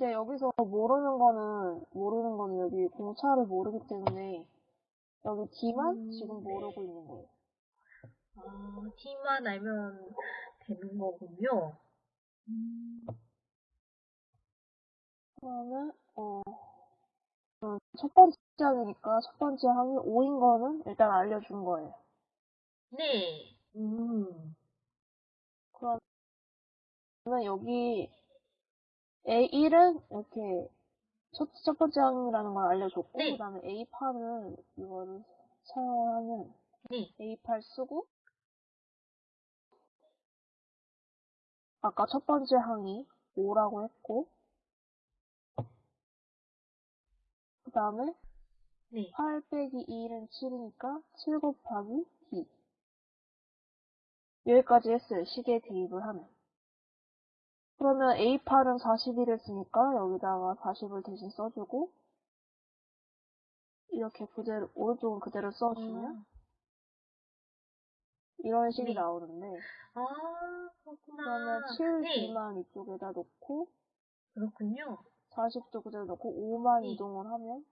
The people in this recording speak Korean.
근데 여기서 모르는 거는, 모르는 거는 여기 공차를 모르기 때문에 여기 D만 음, 지금 네. 모르고 있는 거예요. 아, T만 알면 되는 거군요. 음, 그러면, 어, 음, 첫 번째 항이니까 첫 번째 항이 5인 거는 일단 알려준 거예요. 네. 음, 그러면 여기 A1은 이렇게 첫, 첫 번째 항이라는 걸 알려줬고, 네. 그 다음에 A8은 이거를 사용하면 네. A8 쓰고, 아까 첫 번째 항이 5라고 했고, 그 다음에 네. 8 빼기 2는 7이니까 7 곱하기 D. 여기까지 했어요. 시계 대입을 하면. 그러면 A8은 41을 쓰니까 여기다가 40을 대신 써주고, 이렇게 그대로, 오른쪽은 그대로 써주면, 아, 이런 식이 네. 나오는데, 아, 그렇구나. 그러면 네. 7D만 이쪽에다 놓고, 그렇군요. 40도 그대로 놓고, 5만 네. 이동을 하면,